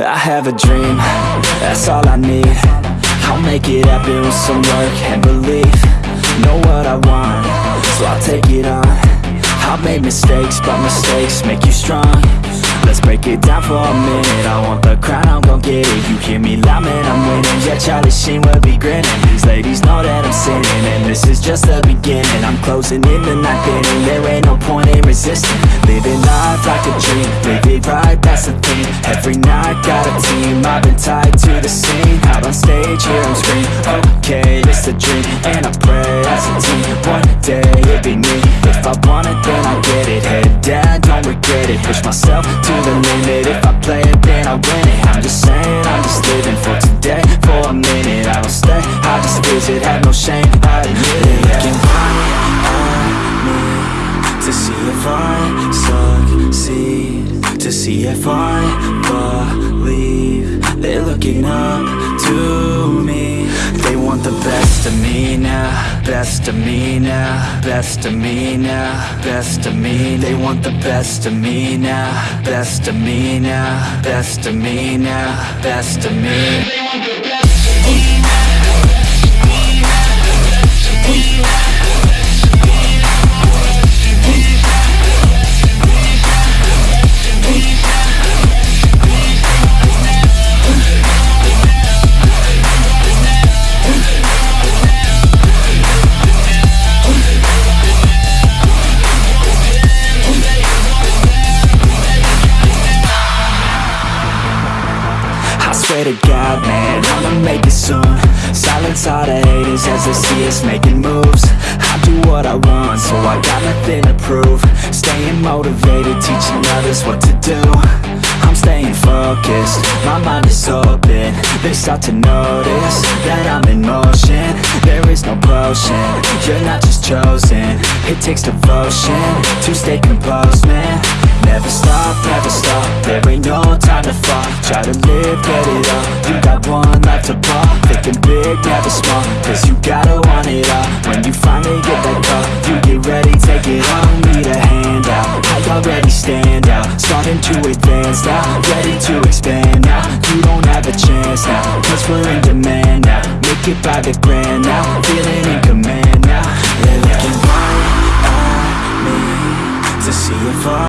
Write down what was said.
I have a dream, that's all I need. I'll make it happen with some work and belief. Know what I want, so I'll take it on. I've made mistakes, but mistakes make you strong Let's break it down for a minute. I want the crown, I'm gon' get it. You hear me loud, man, I'm winning. Yeah, Charlie Sheen will be grinning. These ladies know that I'm sinning And this is just the beginning. I'm closing in the ninth inning. There ain't no point in resisting. Living life like a dream. Live it right, that's the thing. Every night, got a team. I've been tied to the scene. Out on stage, hear them scream Okay, it's a dream. And I pray as a team One day, it'll be me. If I want it. Push myself to the limit. If I play it, then I win it. I'm just saying, I'm just living for today. For a minute, I don't stay. I just visit, have no shame, I admit it. Looking right at me To see if I succeed. To see if I believe They're looking up to want the best of me now Best of me now Best of me now Best of me. They want the best of me now Best of me now Best of me now Best of me. I to God, man, I'ma make it soon. Silence all the haters as they see us making moves. I do what I want, so I got nothing to prove. Staying motivated, teaching others what to do. I'm staying focused, my mind is open. They start to notice that I'm in motion. There is no potion, you're not just chosen. It takes devotion to stay composed, man Never stop, never stop, there ain't no time to fall Try to live, get it up, you got one life to ball Thinking big, never small, cause you gotta want it all. When you finally get that call, you get ready, take it on. Need a hand out, I already stand out. Starting to advance now, ready to expand now. You don't have a chance now, cause we're in demand now. Make it by the grand now, feeling